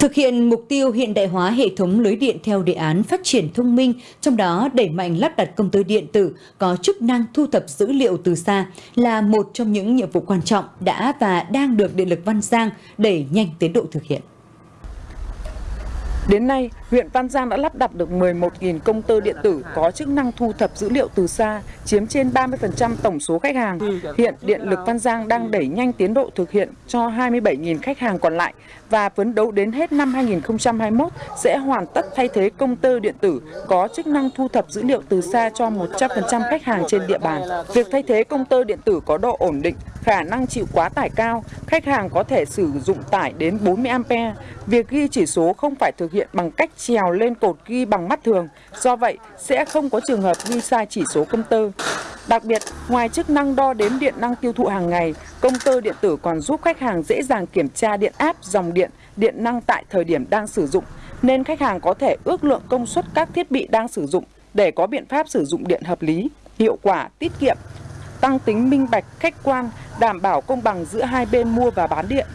Thực hiện mục tiêu hiện đại hóa hệ thống lưới điện theo đề án phát triển thông minh, trong đó đẩy mạnh lắp đặt công tơ điện tử có chức năng thu thập dữ liệu từ xa là một trong những nhiệm vụ quan trọng đã và đang được Điện lực Văn Giang đẩy nhanh tiến độ thực hiện. Đến nay, huyện Văn Giang đã lắp đặt được 11.000 công tơ điện tử có chức năng thu thập dữ liệu từ xa, chiếm trên 30% tổng số khách hàng. Hiện Điện lực Văn Giang đang đẩy nhanh tiến độ thực hiện cho 27.000 khách hàng còn lại và phấn đấu đến hết năm 2021 sẽ hoàn tất thay thế công tơ điện tử có chức năng thu thập dữ liệu từ xa cho 100% khách hàng trên địa bàn. Việc thay thế công tơ điện tử có độ ổn định, khả năng chịu quá tải cao, khách hàng có thể sử dụng tải đến 40 A. Việc ghi chỉ số không phải thực hiện bằng cách trèo lên cột ghi bằng mắt thường, do vậy sẽ không có trường hợp ghi sai chỉ số công tơ. Đặc biệt, ngoài chức năng đo đếm điện năng tiêu thụ hàng ngày, công tơ điện tử còn giúp khách hàng dễ dàng kiểm tra điện áp, dòng điện, điện năng tại thời điểm đang sử dụng, nên khách hàng có thể ước lượng công suất các thiết bị đang sử dụng để có biện pháp sử dụng điện hợp lý, hiệu quả, tiết kiệm, tăng tính minh bạch, khách quan, đảm bảo công bằng giữa hai bên mua và bán điện.